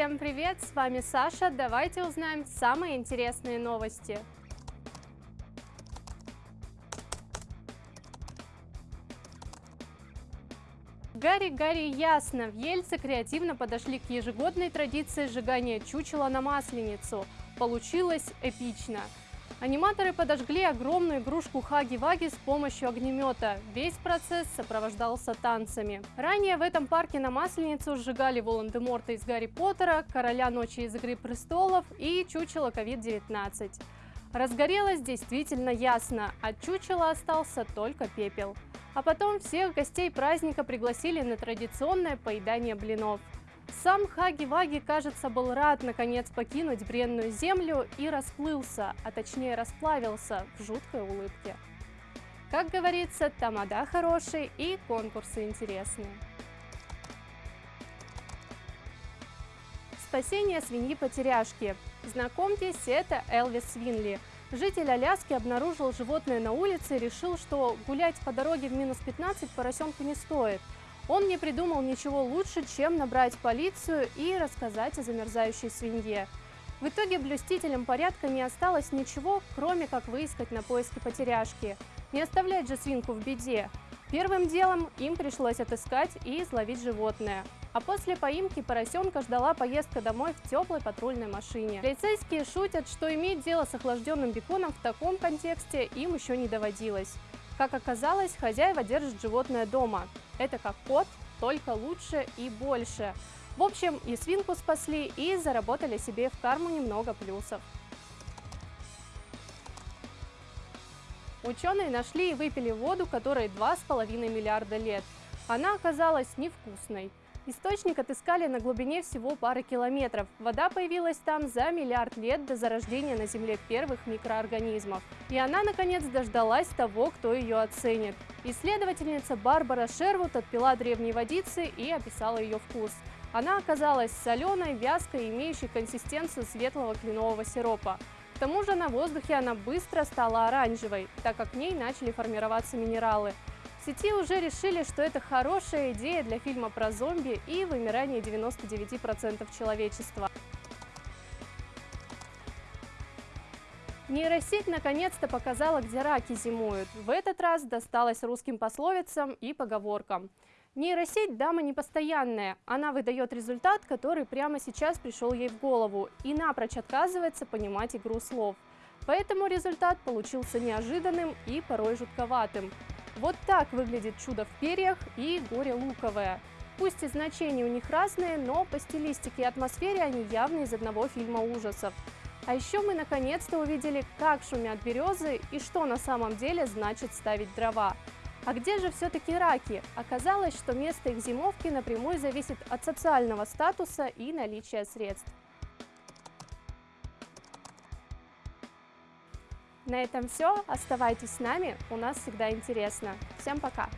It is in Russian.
Всем привет, с вами Саша, давайте узнаем самые интересные новости. Гарри, Гарри, ясно, в Ельце креативно подошли к ежегодной традиции сжигания чучела на Масленицу. Получилось эпично. Аниматоры подожгли огромную игрушку Хаги-Ваги с помощью огнемета. Весь процесс сопровождался танцами. Ранее в этом парке на Масленицу сжигали Волан-де-Морта из Гарри Поттера, Короля Ночи из Игры Престолов и чучело COVID-19. Разгорелось действительно ясно, от чучела остался только пепел. А потом всех гостей праздника пригласили на традиционное поедание блинов. Сам Хаги-Ваги, кажется, был рад наконец покинуть бренную землю и расплылся, а точнее расплавился в жуткой улыбке. Как говорится, тамада хороший и конкурсы интересные. Спасение свиньи-потеряшки. Знакомьтесь, это Элвис Свинли – Житель Аляски обнаружил животное на улице и решил, что гулять по дороге в минус 15 поросенку не стоит. Он не придумал ничего лучше, чем набрать полицию и рассказать о замерзающей свинье. В итоге блюстителям порядка не осталось ничего, кроме как выискать на поиски потеряшки. Не оставлять же свинку в беде. Первым делом им пришлось отыскать и изловить животное. А после поимки поросенка ждала поездка домой в теплой патрульной машине. Полицейские шутят, что иметь дело с охлажденным беконом в таком контексте им еще не доводилось. Как оказалось, хозяева держат животное дома. Это как кот, только лучше и больше. В общем, и свинку спасли, и заработали себе в карму немного плюсов. Ученые нашли и выпили воду, которой 2,5 миллиарда лет. Она оказалась невкусной. Источник отыскали на глубине всего пары километров. Вода появилась там за миллиард лет до зарождения на Земле первых микроорганизмов. И она, наконец, дождалась того, кто ее оценит. Исследовательница Барбара Шервуд отпила древней водицы и описала ее вкус. Она оказалась соленой, вязкой, имеющей консистенцию светлого кленового сиропа. К тому же на воздухе она быстро стала оранжевой, так как в ней начали формироваться минералы. В сети уже решили, что это хорошая идея для фильма про зомби и вымирание 99% человечества. Нейросеть наконец-то показала, где раки зимуют. В этот раз досталось русским пословицам и поговоркам. Нейросеть дама непостоянная, она выдает результат, который прямо сейчас пришел ей в голову и напрочь отказывается понимать игру слов. Поэтому результат получился неожиданным и порой жутковатым. Вот так выглядит чудо в перьях и горе луковое. Пусть и значения у них разные, но по стилистике и атмосфере они явно из одного фильма ужасов. А еще мы наконец-то увидели, как шумят березы и что на самом деле значит ставить дрова. А где же все-таки раки? Оказалось, что место их зимовки напрямую зависит от социального статуса и наличия средств. На этом все. Оставайтесь с нами, у нас всегда интересно. Всем пока!